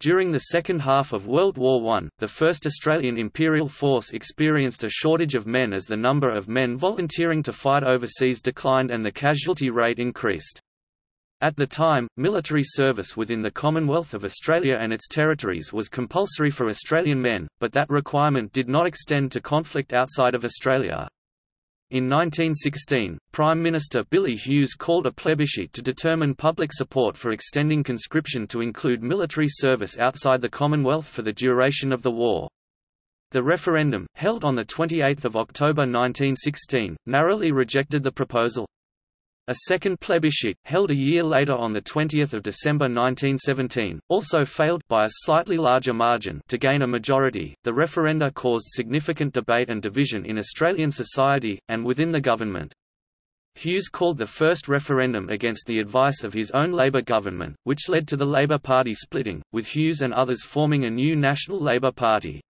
During the second half of World War I, the 1st Australian Imperial Force experienced a shortage of men as the number of men volunteering to fight overseas declined and the casualty rate increased. At the time, military service within the Commonwealth of Australia and its territories was compulsory for Australian men, but that requirement did not extend to conflict outside of Australia. In 1916, Prime Minister Billy Hughes called a plebiscite to determine public support for extending conscription to include military service outside the Commonwealth for the duration of the war. The referendum, held on 28 October 1916, narrowly rejected the proposal. A second plebiscite, held a year later on 20 December 1917, also failed by a slightly larger margin to gain a majority. The referenda caused significant debate and division in Australian society, and within the government. Hughes called the first referendum against the advice of his own Labour government, which led to the Labour Party splitting, with Hughes and others forming a new National Labour Party.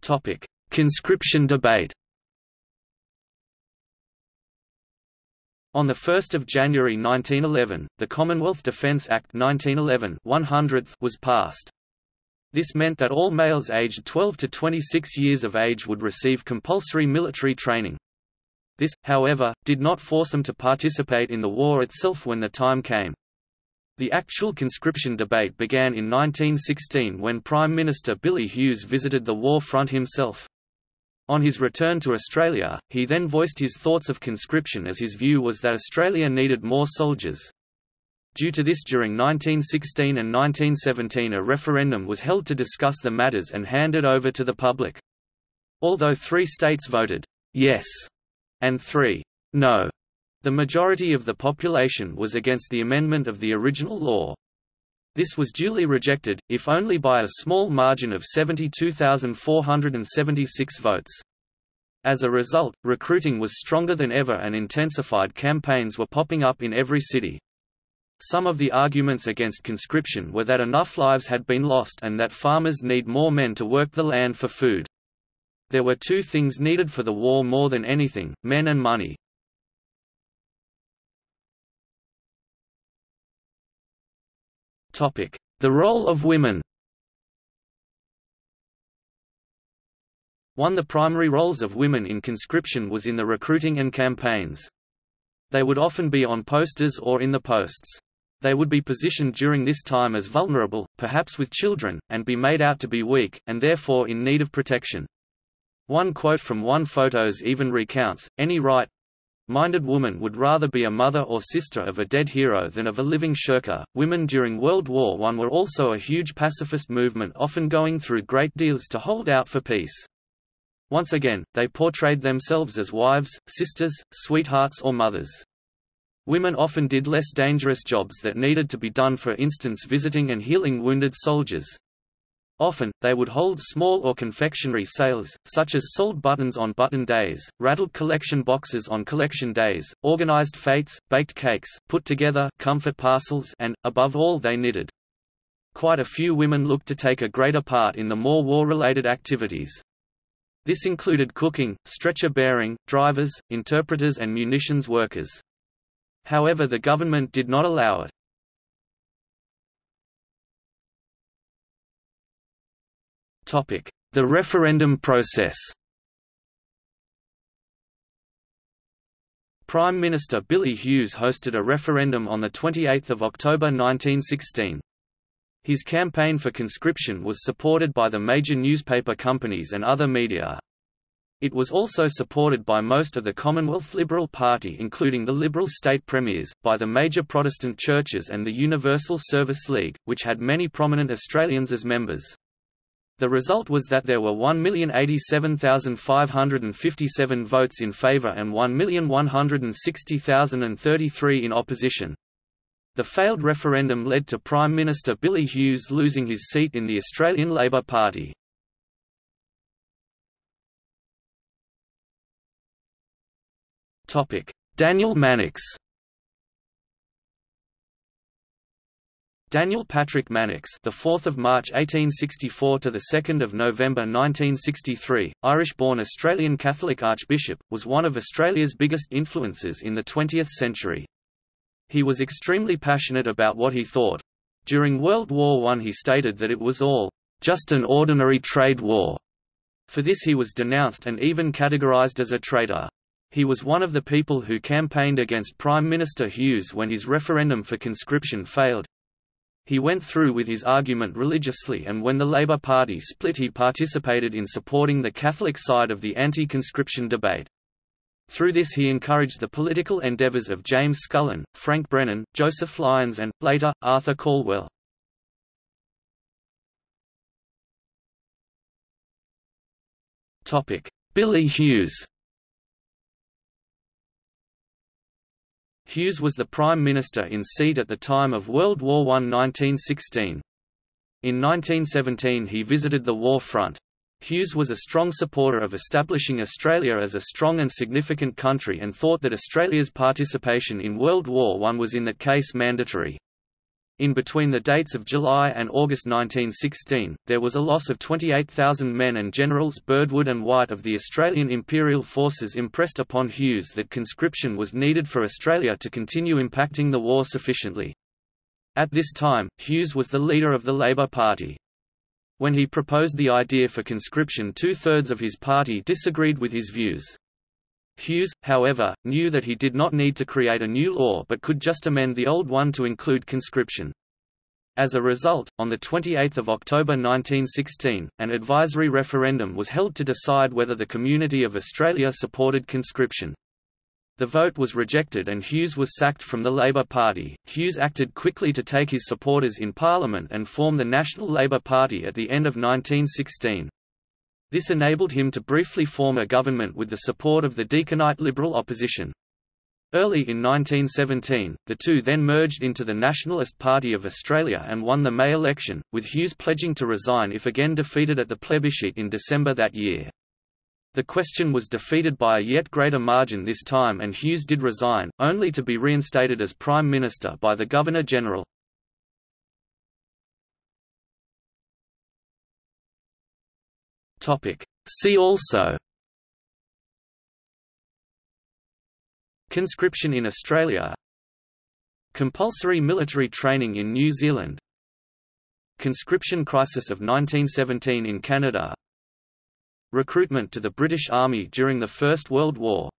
Topic: Conscription debate On 1 January 1911, the Commonwealth Defence Act 1911 100th was passed. This meant that all males aged 12 to 26 years of age would receive compulsory military training. This, however, did not force them to participate in the war itself when the time came. The actual conscription debate began in 1916 when Prime Minister Billy Hughes visited the war front himself. On his return to Australia, he then voiced his thoughts of conscription as his view was that Australia needed more soldiers. Due to this during 1916 and 1917 a referendum was held to discuss the matters and handed over to the public. Although three states voted yes and three no, the majority of the population was against the amendment of the original law. This was duly rejected, if only by a small margin of 72,476 votes. As a result, recruiting was stronger than ever and intensified campaigns were popping up in every city. Some of the arguments against conscription were that enough lives had been lost and that farmers need more men to work the land for food. There were two things needed for the war more than anything, men and money. The role of women One of the primary roles of women in conscription was in the recruiting and campaigns. They would often be on posters or in the posts. They would be positioned during this time as vulnerable, perhaps with children, and be made out to be weak, and therefore in need of protection. One quote from one photos even recounts, any right, minded woman would rather be a mother or sister of a dead hero than of a living shirker. Women during World War I were also a huge pacifist movement, often going through great deals to hold out for peace. Once again, they portrayed themselves as wives, sisters, sweethearts, or mothers. Women often did less dangerous jobs that needed to be done, for instance, visiting and healing wounded soldiers. Often, they would hold small or confectionery sales, such as sold buttons on button days, rattled collection boxes on collection days, organized fetes, baked cakes, put together comfort parcels and, above all they knitted. Quite a few women looked to take a greater part in the more war-related activities. This included cooking, stretcher bearing, drivers, interpreters and munitions workers. However the government did not allow it. The referendum process Prime Minister Billy Hughes hosted a referendum on 28 October 1916. His campaign for conscription was supported by the major newspaper companies and other media. It was also supported by most of the Commonwealth Liberal Party including the Liberal state premiers, by the major Protestant churches and the Universal Service League, which had many prominent Australians as members. The result was that there were 1,087,557 votes in favour and 1,160,033 in opposition. The failed referendum led to Prime Minister Billy Hughes losing his seat in the Australian Labor Party. Daniel Mannix Daniel Patrick Mannix, the 4th of March 1864 to the 2nd of November 1963, Irish-born Australian Catholic Archbishop, was one of Australia's biggest influences in the 20th century. He was extremely passionate about what he thought. During World War I he stated that it was all, "...just an ordinary trade war." For this he was denounced and even categorized as a traitor. He was one of the people who campaigned against Prime Minister Hughes when his referendum for conscription failed. He went through with his argument religiously and when the Labour Party split he participated in supporting the Catholic side of the anti-conscription debate. Through this he encouraged the political endeavours of James Scullin, Frank Brennan, Joseph Lyons and, later, Arthur Calwell. Billy Hughes Hughes was the Prime Minister in seat at the time of World War I 1916. In 1917 he visited the war front. Hughes was a strong supporter of establishing Australia as a strong and significant country and thought that Australia's participation in World War I was in that case mandatory. In between the dates of July and August 1916, there was a loss of 28,000 men and Generals Birdwood and White of the Australian Imperial Forces impressed upon Hughes that conscription was needed for Australia to continue impacting the war sufficiently. At this time, Hughes was the leader of the Labour Party. When he proposed the idea for conscription two-thirds of his party disagreed with his views. Hughes, however, knew that he did not need to create a new law but could just amend the old one to include conscription. As a result, on 28 October 1916, an advisory referendum was held to decide whether the community of Australia supported conscription. The vote was rejected and Hughes was sacked from the Labour Party. Hughes acted quickly to take his supporters in Parliament and form the National Labour Party at the end of 1916. This enabled him to briefly form a government with the support of the Deakinite Liberal opposition. Early in 1917, the two then merged into the Nationalist Party of Australia and won the May election, with Hughes pledging to resign if again defeated at the plebiscite in December that year. The question was defeated by a yet greater margin this time and Hughes did resign, only to be reinstated as Prime Minister by the Governor-General. See also Conscription in Australia Compulsory military training in New Zealand Conscription crisis of 1917 in Canada Recruitment to the British Army during the First World War